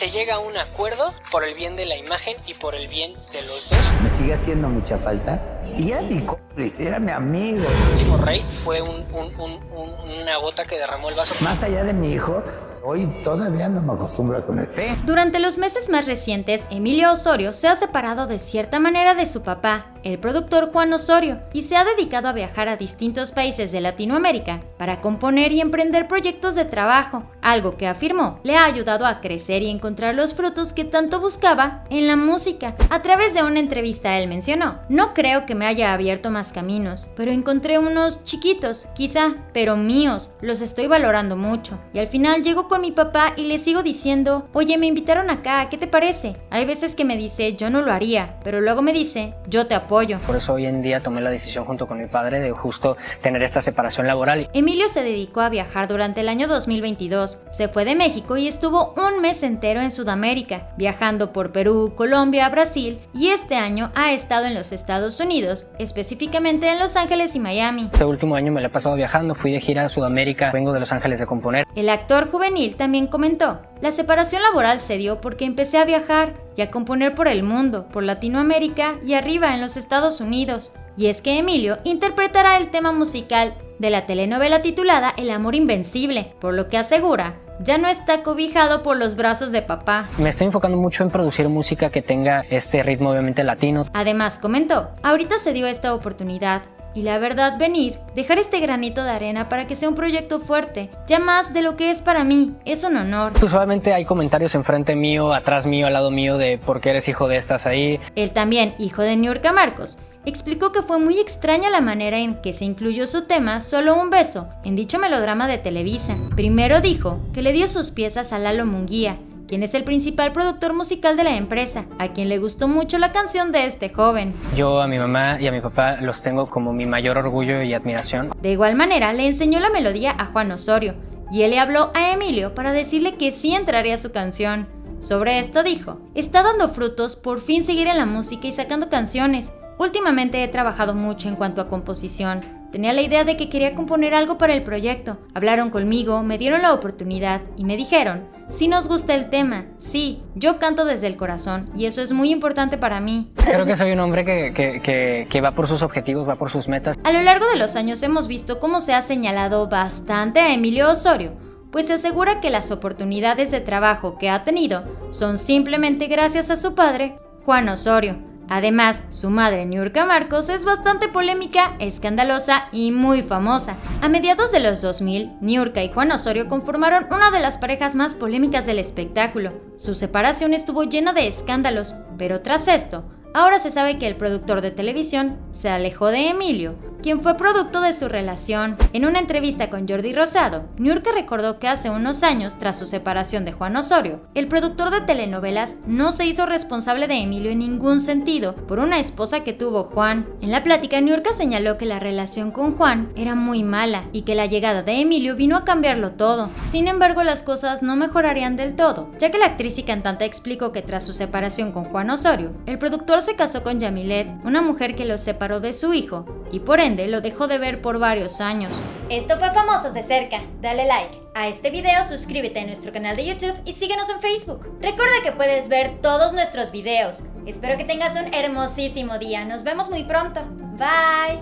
se llega a un acuerdo por el bien de la imagen y por el bien de los dos. Me sigue haciendo mucha falta. Y era mi cómplice, era mi amigo. El último rey fue un, un, un, una gota que derramó el vaso. Más allá de mi hijo, hoy todavía no me acostumbro a que me esté. Durante los meses más recientes, Emilio Osorio se ha separado de cierta manera de su papá, el productor Juan Osorio, y se ha dedicado a viajar a distintos países de Latinoamérica para componer y emprender proyectos de trabajo, algo que afirmó le ha ayudado a crecer y encontrar los frutos que tanto buscaba en la música. A través de una entrevista él mencionó, no creo que me haya abierto más caminos, pero encontré unos chiquitos, quizá, pero míos, los estoy valorando mucho. Y al final llego con mi papá y le sigo diciendo, oye, me invitaron acá, ¿qué te parece? Hay veces que me dice, yo no lo haría, pero luego me dice, yo te apoyo. Por eso hoy en día tomé la decisión junto con mi padre de justo tener esta separación laboral. Emilio se dedicó a viajar durante el año 2022. Se fue de México y estuvo un mes entero en Sudamérica, viajando por Perú, Colombia, Brasil y este año ha estado en los Estados Unidos, específicamente en Los Ángeles y Miami. Este último año me he pasado viajando, fui de gira a Sudamérica, vengo de Los Ángeles de componer. El actor juvenil también comentó, la separación laboral se dio porque empecé a viajar y a componer por el mundo, por Latinoamérica y arriba en los Estados Unidos. Y es que Emilio interpretará el tema musical de la telenovela titulada El amor invencible, por lo que asegura ya no está cobijado por los brazos de papá. Me estoy enfocando mucho en producir música que tenga este ritmo obviamente latino. Además comentó, ahorita se dio esta oportunidad y la verdad venir, dejar este granito de arena para que sea un proyecto fuerte, ya más de lo que es para mí, es un honor. Usualmente hay comentarios enfrente mío, atrás mío, al lado mío de por qué eres hijo de estas ahí. Él también, hijo de Niurka Marcos, explicó que fue muy extraña la manera en que se incluyó su tema Solo un beso en dicho melodrama de Televisa. Primero dijo que le dio sus piezas a Lalo Munguía, quien es el principal productor musical de la empresa, a quien le gustó mucho la canción de este joven. Yo a mi mamá y a mi papá los tengo como mi mayor orgullo y admiración. De igual manera, le enseñó la melodía a Juan Osorio, y él le habló a Emilio para decirle que sí entraría su canción. Sobre esto dijo, está dando frutos por fin seguir en la música y sacando canciones. Últimamente he trabajado mucho en cuanto a composición. Tenía la idea de que quería componer algo para el proyecto. Hablaron conmigo, me dieron la oportunidad y me dijeron, si nos gusta el tema, sí, yo canto desde el corazón y eso es muy importante para mí. Creo que soy un hombre que, que, que, que, va por sus objetivos, va por sus metas. A lo largo de los años hemos visto cómo se ha señalado bastante a Emilio Osorio, pues se asegura que las oportunidades de trabajo que ha tenido son simplemente gracias a su padre, Juan Osorio. Además, su madre Niurka Marcos es bastante polémica, escandalosa y muy famosa. A mediados de los 2000, Niurka y Juan Osorio conformaron una de las parejas más polémicas del espectáculo. Su separación estuvo llena de escándalos, pero tras esto, Ahora se sabe que el productor de televisión se alejó de Emilio, quien fue producto de su relación. En una entrevista con Jordi Rosado, Niurka recordó que hace unos años, tras su separación de Juan Osorio, el productor de telenovelas no se hizo responsable de Emilio en ningún sentido por una esposa que tuvo Juan. En la plática, Niurka señaló que la relación con Juan era muy mala y que la llegada de Emilio vino a cambiarlo todo. Sin embargo, las cosas no mejorarían del todo, ya que la actriz y cantante explicó que tras su separación con Juan Osorio, el productor se casó con Yamilet, una mujer que lo separó de su hijo y por lo dejó de ver por varios años. Esto fue Famosos de Cerca. Dale like a este video, suscríbete a nuestro canal de YouTube y síguenos en Facebook. Recuerda que puedes ver todos nuestros videos. Espero que tengas un hermosísimo día. Nos vemos muy pronto. Bye.